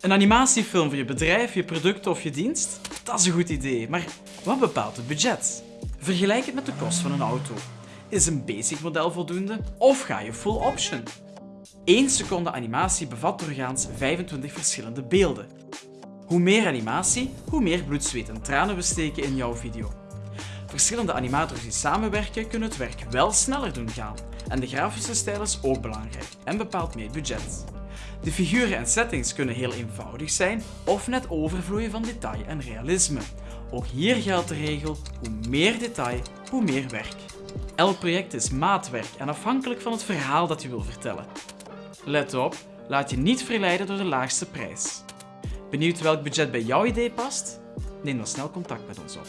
Een animatiefilm voor je bedrijf, je product of je dienst? Dat is een goed idee, maar wat bepaalt het budget? Vergelijk het met de kost van een auto. Is een basic model voldoende of ga je full option? 1 seconde animatie bevat doorgaans 25 verschillende beelden. Hoe meer animatie, hoe meer bloed, zweet en tranen we steken in jouw video. Verschillende animators die samenwerken kunnen het werk wel sneller doen gaan. En de grafische stijl is ook belangrijk en bepaalt meer budget. De figuren en settings kunnen heel eenvoudig zijn of net overvloeien van detail en realisme. Ook hier geldt de regel, hoe meer detail, hoe meer werk. Elk project is maatwerk en afhankelijk van het verhaal dat je wil vertellen. Let op, laat je niet verleiden door de laagste prijs. Benieuwd welk budget bij jouw idee past? Neem dan snel contact met ons op.